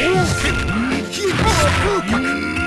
王戦ヒーハー風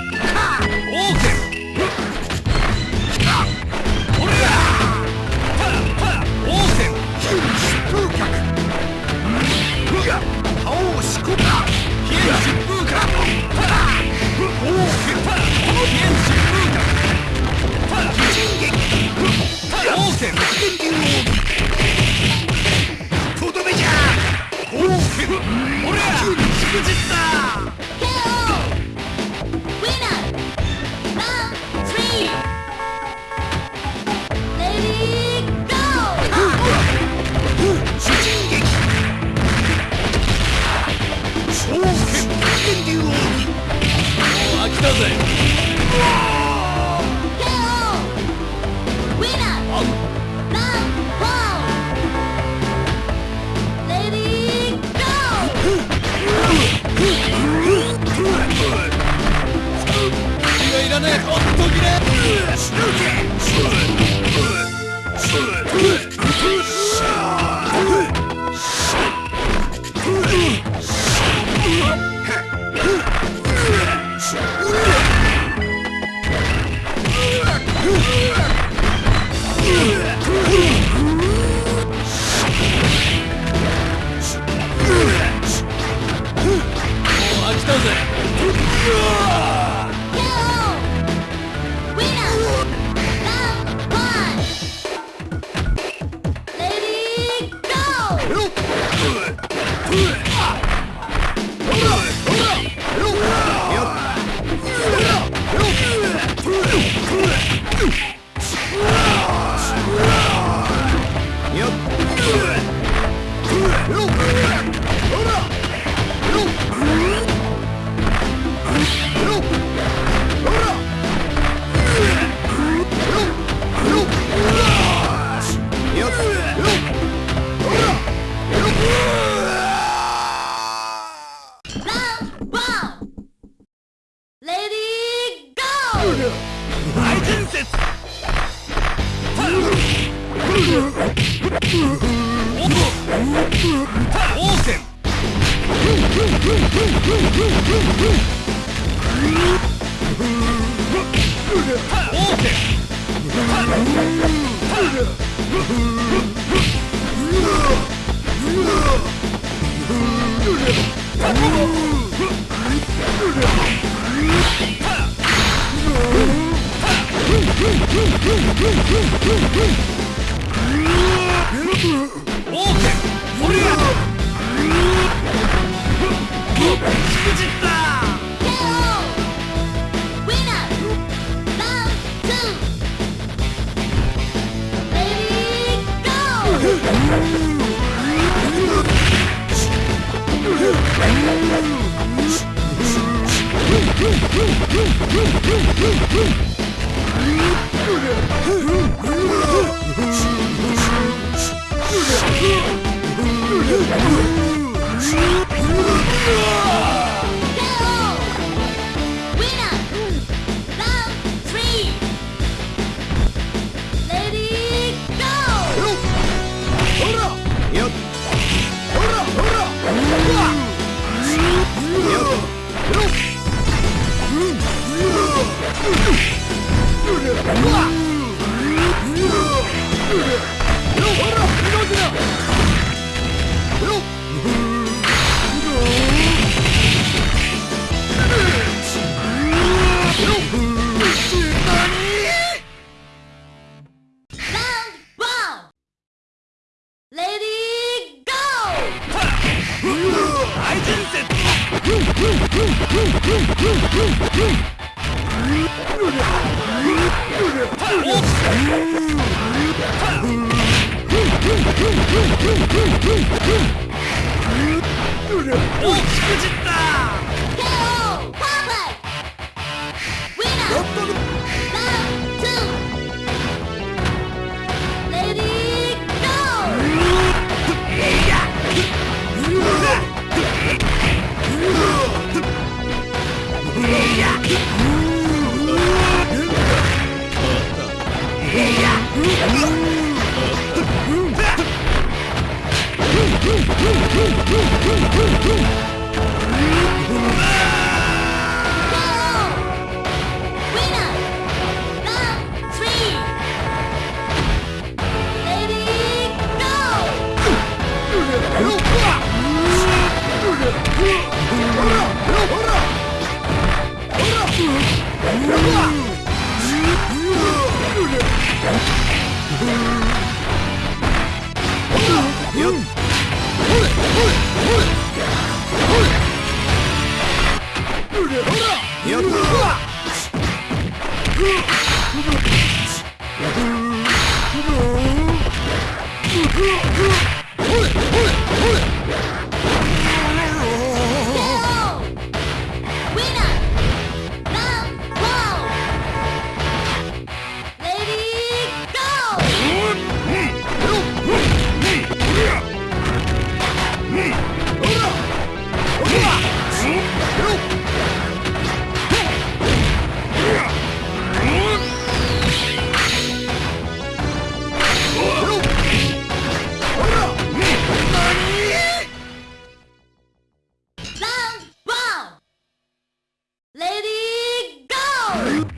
がいらねえ。ほっときね。Look! Okay! Shoot! 오, 죽어진다! Go, go. Ugh!